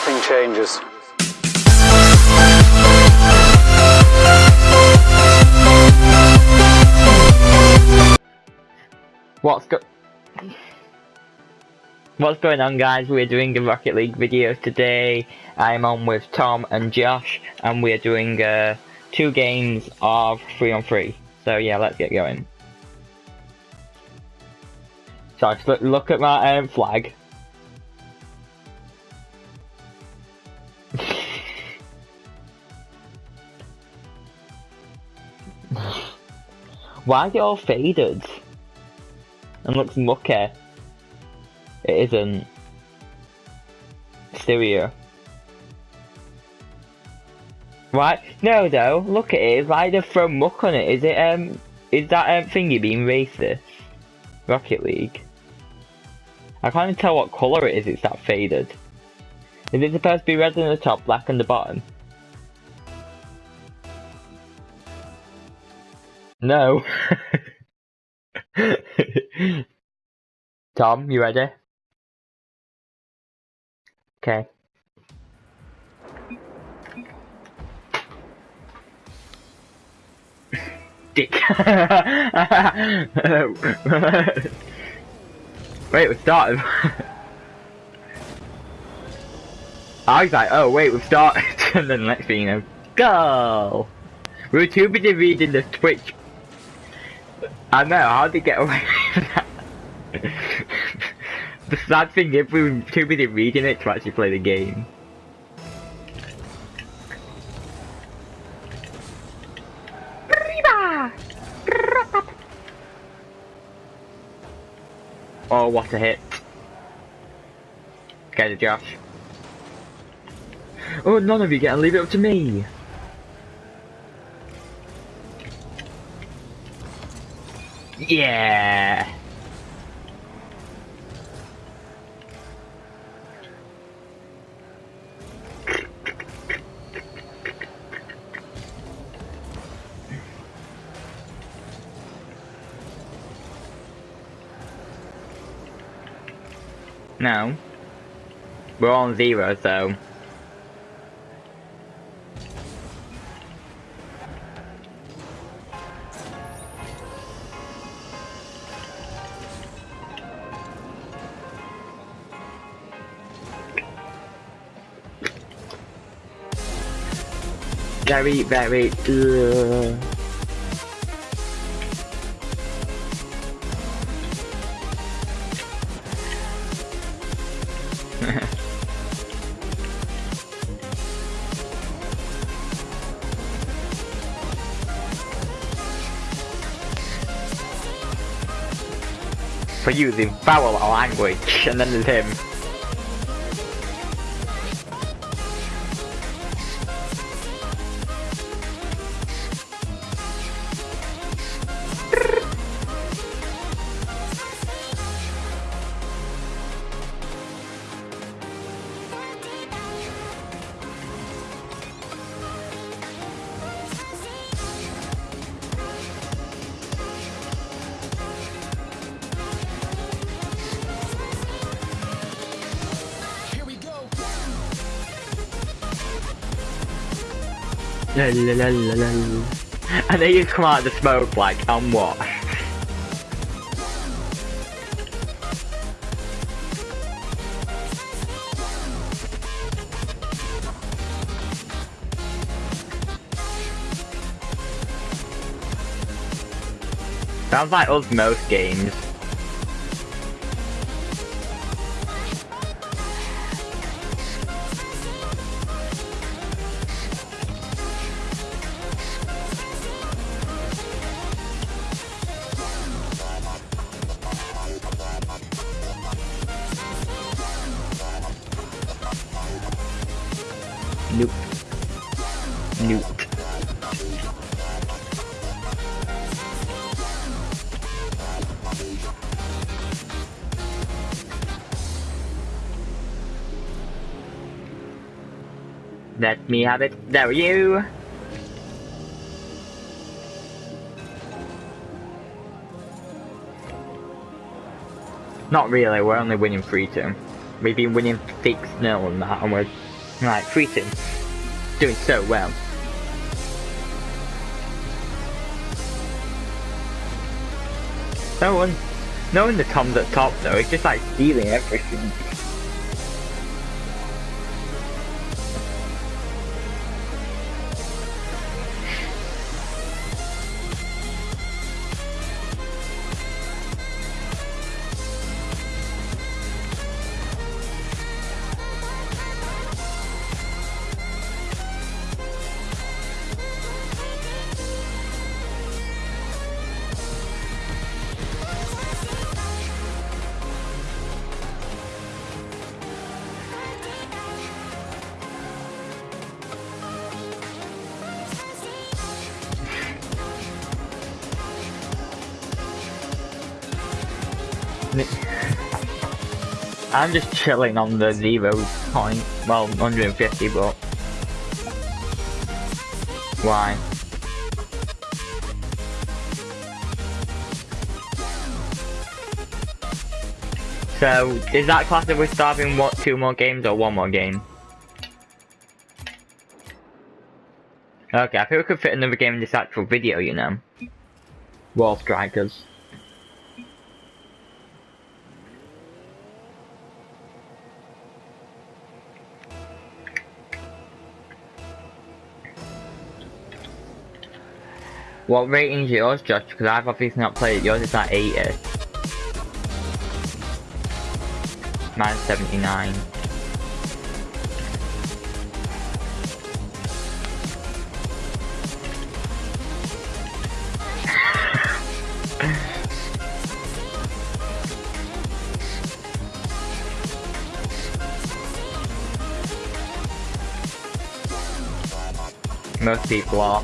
everything changes. What's go What's going on guys? We're doing a Rocket League video today. I'm on with Tom and Josh and we're doing uh, two games of 3 on 3. So yeah, let's get going. Josh, look, look at my um, flag. Why is it all faded? and looks mucky. It isn't. Stereo. Right? No, though. Look at it. Why they throw muck on it? Is it um? Is that um thingy being racist? Rocket League. I can't even tell what colour it is. It's that faded. Is it supposed to be red on the top, black on the bottom? No. Tom, you ready? Okay. Dick. wait, we've started. I was like, oh wait, we've started. and then next thing you know, go! We were too busy reading the Twitch I know, how did he get away with that? the sad thing is we were too busy reading it to actually play the game. Oh, what a hit. Get it, Josh. Oh, none of you get to leave it up to me. Yeah. No. We're on zero, so... very, very. For using foul language, and then there's him. And then you come out of the smoke like, I'm what? Sounds like us most games. Let me have it. There you. Not really, we're only winning 3-2. We've been winning 6-0 and that, and we're Right, Freeton. Doing so well. No one, no one the Tom's at top though, it's just like stealing everything. I'm just chilling on the zero point, well, 150, but why? So, is that class that we're starting what, two more games or one more game? Okay, I think we could fit another game in this actual video, you know. Wall Strikers. What rating is yours, Josh? Because I've obviously not played it. Yours is like 80. Mine's 79. Most people are.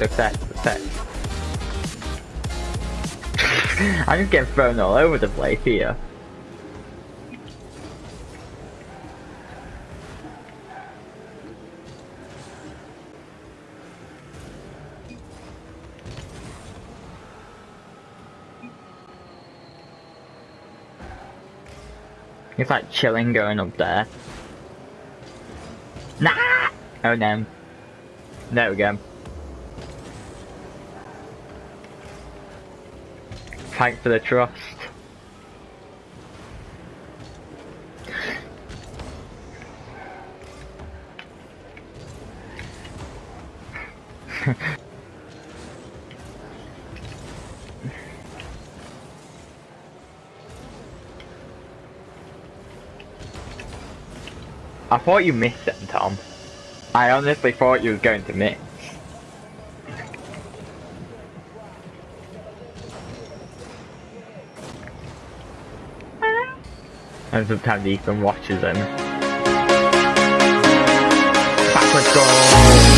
Success. Success. I'm just getting thrown all over the place here. It's like chilling going up there. Nah! Oh no. There we go. Fight for the trust. I thought you missed it, Tom. I honestly thought you were going to miss. And sometimes Ethan watches them. Backwards goal!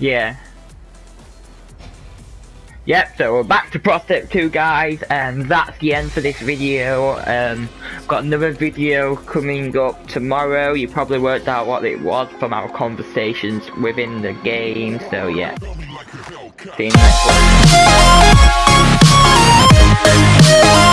Yeah. Yep, so we're back to Prospect 2 guys, and that's the end for this video. Um, got another video coming up tomorrow. You probably worked out what it was from our conversations within the game, so yeah. See you next one.